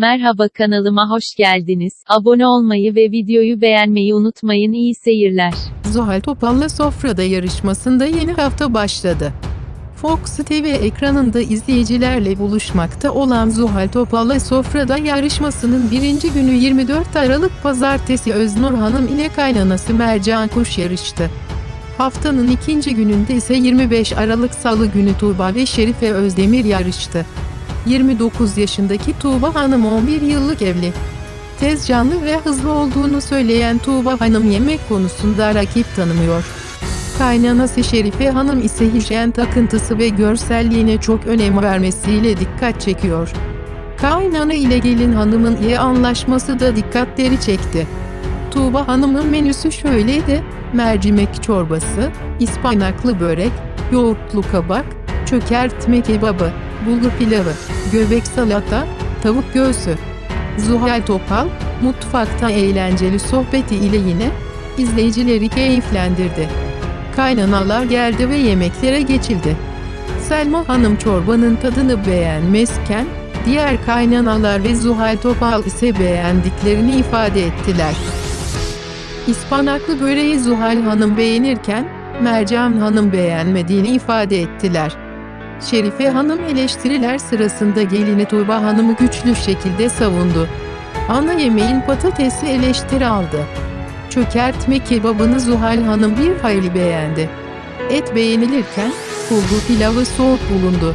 Merhaba kanalıma hoş geldiniz. Abone olmayı ve videoyu beğenmeyi unutmayın. İyi seyirler. Zuhal Topal'la Sofra'da yarışmasında yeni hafta başladı. Fox TV ekranında izleyicilerle buluşmakta olan Zuhal Topal'la Sofra'da yarışmasının birinci günü 24 Aralık Pazartesi Öznur Hanım ile kaynanası Mercan Kuş yarıştı. Haftanın ikinci gününde ise 25 Aralık Salı günü Tuğba ve Şerife Özdemir yarıştı. 29 yaşındaki Tuğba Hanım 11 yıllık evli. Tez canlı ve hızlı olduğunu söyleyen Tuğba Hanım yemek konusunda rakip tanımıyor. Kaynanası Şerife Hanım ise hijyen takıntısı ve görselliğine çok önem vermesiyle dikkat çekiyor. Kaynana ile gelin hanımın iyi anlaşması da dikkatleri çekti. Tuğba Hanım'ın menüsü şöyleydi, mercimek çorbası, ispanaklı börek, yoğurtlu kabak, çökertme kebabı, bulgur pilavı, göbek salata, tavuk göğsü. Zuhal Topal, mutfakta eğlenceli sohbeti ile yine izleyicileri keyiflendirdi. Kaynanalar geldi ve yemeklere geçildi. Selma Hanım çorbanın tadını beğenmezken, diğer kaynanalar ve Zuhal Topal ise beğendiklerini ifade ettiler. İspanaklı böreği Zuhal Hanım beğenirken, Mercan Hanım beğenmediğini ifade ettiler. Şerife Hanım eleştiriler sırasında gelini Tuğba Hanım'ı güçlü şekilde savundu. Ana yemeğin patatesi eleştiri aldı. Çökertme kebabını Zuhal Hanım bir hayli beğendi. Et beğenilirken, bulgur pilavı soğuk bulundu.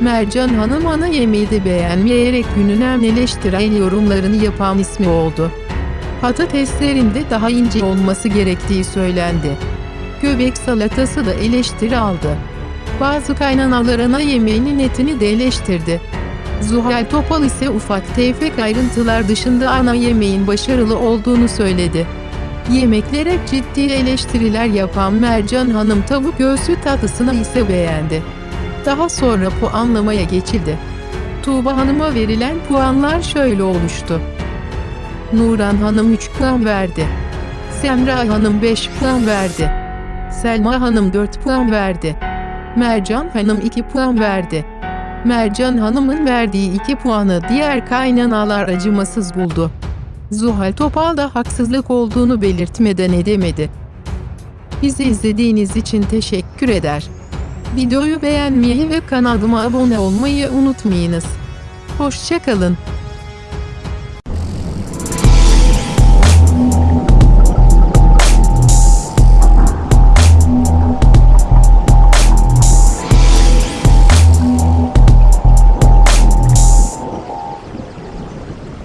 Mercan Hanım ana yemeği de beğenmeyerek günün en eleştirel yorumlarını yapan ismi oldu. Patateslerin de daha ince olması gerektiği söylendi. Göbek salatası da eleştiri aldı. Bazı kaynanalar ana yemeğinin etini de eleştirdi. Zuhal Topal ise ufak tefek ayrıntılar dışında ana yemeğin başarılı olduğunu söyledi. Yemeklere ciddi eleştiriler yapan Mercan Hanım tavuk göğsü tatlısını ise beğendi. Daha sonra puanlamaya geçildi. Tuğba Hanım'a verilen puanlar şöyle oluştu. Nuran Hanım 3 puan verdi. Semra Hanım 5 puan verdi. Selma Hanım 4 puan verdi. Mercan Hanım 2 puan verdi. Mercan Hanım'ın verdiği 2 puanı diğer kaynanalar acımasız buldu. Zuhal Topal da haksızlık olduğunu belirtmeden edemedi. Bizi izlediğiniz için teşekkür eder. Videoyu beğenmeyi ve kanalıma abone olmayı unutmayınız. Hoşçakalın.